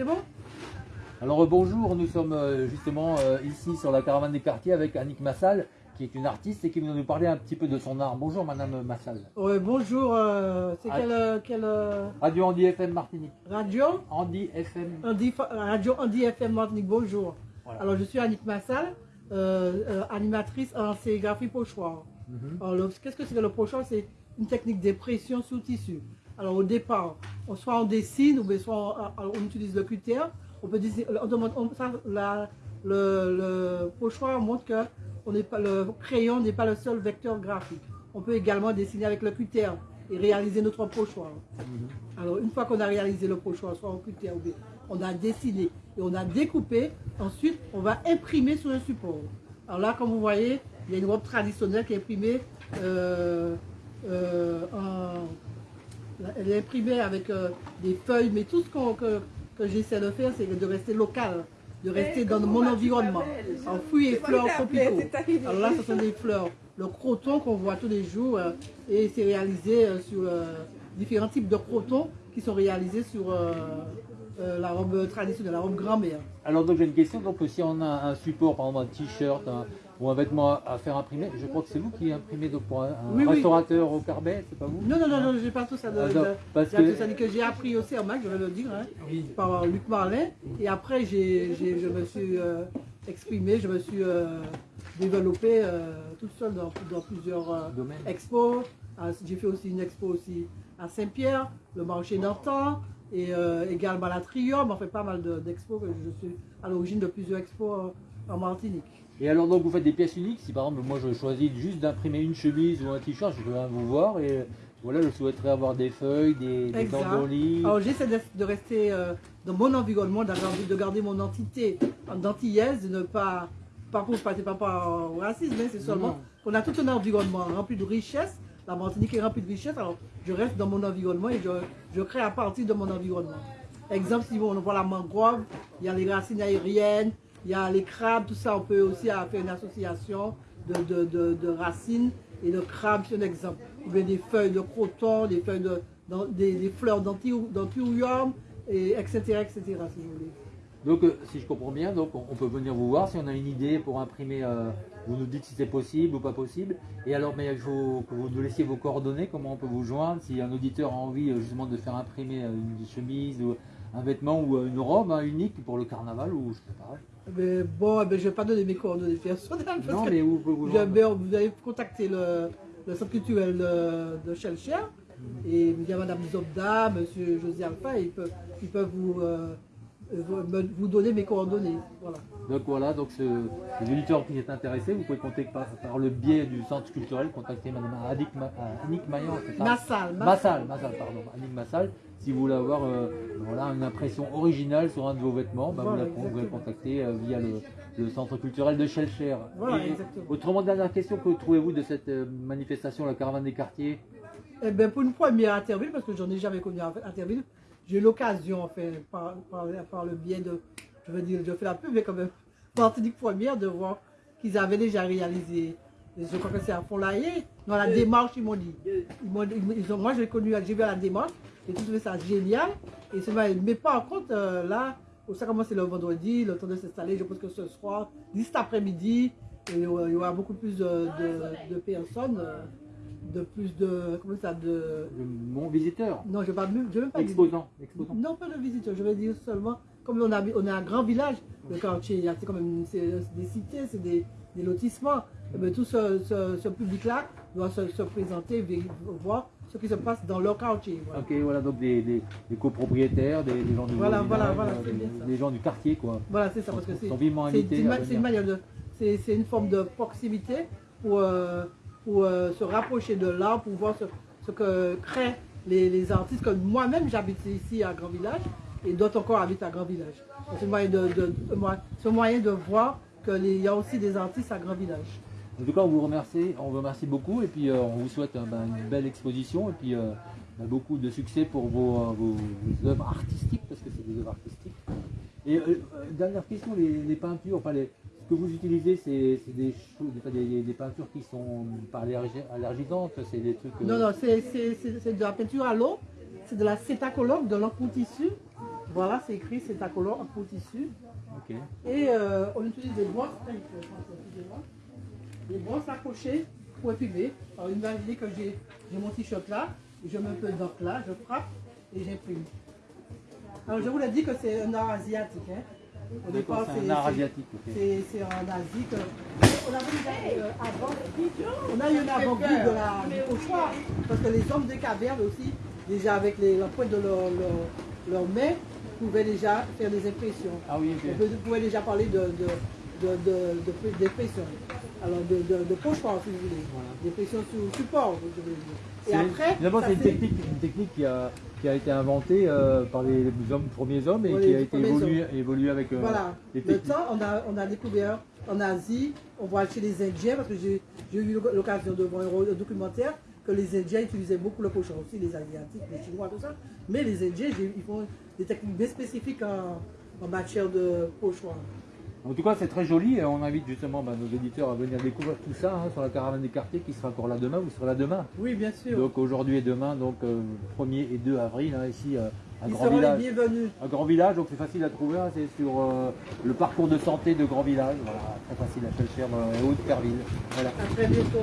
C'est bon? Alors euh, bonjour, nous sommes euh, justement euh, ici sur la caravane des quartiers avec Annick Massal, qui est une artiste et qui va nous parler un petit peu de son art. Bonjour Madame Massal. Bonjour. euh, c'est Ah. quelle, euh, quelle euh, Radio Andy FM Martinique. radio? Andy FM. Andy, Radio Andy FM Martinique, bonjour. Voilà. Alors, je suis Annick Massal, animatrice en sérigraphie pochoir. Alors, le- qu'est-ce que c'est que le pochoir? C'est une technique d'impression sous tissu. Alors, au départ, soit on dessine ou bien soit on, on utilise le cutter. On peut dessiner, on demande, on- ça, la- le, le pochoir montre que on n'est pas, le crayon n'est pas le seul vecteur graphique. On peut également dessiner avec le cutter et réaliser notre pochoir. Mhm. Alors, une fois qu'on a réalisé le pochoir, soit en cutter ou bien, on a dessiné et on a découpé, ensuite, on va imprimer sur le support. Alors là, comme vous voyez, il y a une robe traditionnelle qui est imprimée euh, euh, en- Elle est imprimée avec euh, des feuilles, mais tout ce qu'on- que, que j'essaie de faire, c'est de rester local, de rester dans mon environnement. En fruits et fleurs tropicaux. Alors là, ce sont des fleurs, le croton qu'on voit tous les jours, euh, et c'est réalisé euh, sur euh, différents types de crotons qui sont réalisés sur euh, euh, la robe traditionnelle, la robe grand-mère. Alors donc j'ai une question, donc si on a un support, par exemple un t-shirt un- ou un vêtement à, à faire imprimer, je crois que c'est vous qui imprimez donc pour un, un Oui, oui. restaurateur au Carbet, c'est pas vous Non, non, non, non, j'ai pas tout ça. De, Ah, non, de- parce que- tout ça que j'ai appris aussi en Mac, je vais le dire, hein, Oui. par Luc Marlin. Et après, je me suis euh, exprimé, je me suis euh, développé euh, toute seule dans, dans plusieurs expos. J'ai fait aussi une expo aussi à Saint-Pierre, le marché d'antan, et également à la Trium. On fait pas mal de- d'expos, je suis à l'origine de plusieurs expos en Martinique. Et alors donc vous faites des pièces uniques, si par exemple moi je choisis juste d'imprimer une chemise ou un t-shirt, je venir vous voir et voilà, je souhaiterais avoir des feuilles, des, des. Alors j'essaie de, de rester euh, dans mon environnement, de garder mon entité d'antillaise, de ne pas, pas pour pas, c'est pas par racisme, mais c'est seulement qu'on a tout un environnement rempli de richesse. La Martinique est remplie de richesse, alors je reste dans mon environnement et je, je crée à partir de mon environnement. Exemple, si on voit la mangrove, il y a les racines aériennes, il y a les crabes, tout ça, on peut aussi faire une association de, de, de- racines et de crabes, c'est un exemple. Ou bien des feuilles de croton, des feuilles de, des, des fleurs d'anti- d'anthurium, et etc., etc., si vous voulez. Donc euh, si je comprends bien, donc on peut venir vous voir si on a une idée pour imprimer, euh, vous nous dites si c'est possible ou pas possible. Et alors mais il faut que vous nous laissiez vos coordonnées, comment on peut vous joindre si un auditeur a envie euh, justement de faire imprimer une chemise ou un vêtement ou euh, une robe hein, unique pour le carnaval ou je sais pas. Mais bon, eh ben, je ne vais pas donner mes coordonnées personnelles. parce Non que- mais où vous Vous vous avez contacté le, le centre culturel de, de Chelcher et il y a Madame Zobda, Monsieur José Alpha, ils peuvent, ils peuvent vous, euh, vous, me- vous donner mes coordonnées. Voilà. Donc voilà, donc ce, les auditeurs qui sont intéressés, vous pouvez contacter par, par le biais du centre culturel, contacter Madame Annick, Ma- euh, Annick ça Massal, Massal. Massal, Massal, pardon, Annick Massal. Si vous voulez avoir euh, voilà, une impression originale sur un de vos vêtements, bah, Voilà, vous, la, pouvez contacter euh, via le, le centre culturel de Chelcher. Voilà, Et. Autrement, dernière question, que trouvez-vous de cette euh, manifestation, la caravane des quartiers? Eh ben, pour une première à Interville, parce que j'en ai jamais connu à Interville, j'ai eu l'occasion, enfin, par, par, par le biais de, je veux dire, je fais la pub, mais quand même, Martinique première, de voir qu'ils avaient déjà réalisé, et je crois que c'est à Font-Laillé, dans la démarche, ils m'ont dit. Ils m'ont- ils- ils ont- moi, j'ai connu, j'ai vu à la démarche, j'ai trouvé ça génial, et c'est vrai, mais par contre, euh, là, ça commence le vendredi, le temps de s'installer, je pense que ce soir, d'ici cet après-midi, il y aura il y aura beaucoup plus de, de- de personnes, euh, de plus de, comment ça, de, Mon visiteur, non, je ne vais même, je pas dire- exposant, exposant. Non, pas de visiteurs, je vais dire seulement, comme on a, on a un grand village, le quartier, c'est quand même des cités, c'est des, des lotissements. Eh bien, tout ce, ce- ce public-là doit se, se présenter, voir ce qui se passe dans leur quartier. voilà. Ok, voilà, donc des, des- des copropriétaires, des, gens du Voilà, voilà, voilà, c'est des, gens du quartier, quoi. Voilà, c'est ça, parce que c'est une, une manière de, c'est c'est une forme de proximité pour, euh, pour euh, se rapprocher de l'art, pour voir ce, ce que créent les, les artistes. Comme moi-même, j'habite ici à Grand Village et d'autres encore habitent à Grand Village. C'est moyen de, un moyen de voir qu'il y a aussi des artistes à Grand Village. En tout cas, on vous remercie, on vous remercie beaucoup et puis euh, on vous souhaite euh, ben, une belle exposition et puis beaucoup de succès pour vos, œuvres artistiques parce que c'est des œuvres artistiques. Et dernière question, les, les peintures, enfin les, ce que vous utilisez, c'est des, des, peintures qui sont pas allergi- allergisantes, c'est des trucs. euh, Non, non, c'est de la peinture à l'eau, c'est de la cétacolore, de l'encre pour tissu. Voilà, c'est écrit, c'est un collant en peau tissu. Et euh, on utilise des brosses, des brosses accrochées pour épiler. Alors imaginez que j'ai j'ai mon t-shirt là, je mets un peu d'encre là, je frappe et j'imprime. Alors je vous l'ai dit que c'est un art asiatique. Hein. Au D'accord, départ, c'est un art asiatique. ok. c'est en Asie que. On avait déjà euh, avant, on a eu un avant-goût de la, du pochoir. Parce que les hommes des cavernes aussi, déjà avec les, la pointe de leurs leur, mains, pouvaient déjà faire des impressions. Ah oui, On pouvez déjà parler de, de, de, de, de- d'impression. Alors de, de, de pochoir si vous voulez. Voilà. D'impression sur support, je veux dire. Et après, D'abord, c'est une technique, une technique qui, a, qui a été inventée euh, par les, les hommes, premiers hommes et qui a été évoluée évolué avec euh, Voilà. les Le temps, on a, on a découvert en Asie, on voit chez les Indiens, parce que j'ai eu l'occasion de voir un documentaire, que les Indiens utilisaient beaucoup le pochon aussi, les Asiatiques, les Chinois, tout ça. Mais les Indiens, ils font des techniques bien spécifiques en, en matière de pochoir. En tout cas, c'est très joli et on invite justement bah, nos éditeurs à venir découvrir tout ça hein, sur la caravane des quartiers qui sera encore là demain. Vous serez là demain. Oui, bien sûr. Donc aujourd'hui et demain, donc euh, 1er et 2 avril, hein, ici euh, à ils Grand Village. les bienvenus. Un grand village, donc c'est facile à trouver, hein, c'est sur euh, le parcours de santé de Grand Village, voilà, très facile à Chelcherme et Haute-Perville. Voilà. À très bientôt.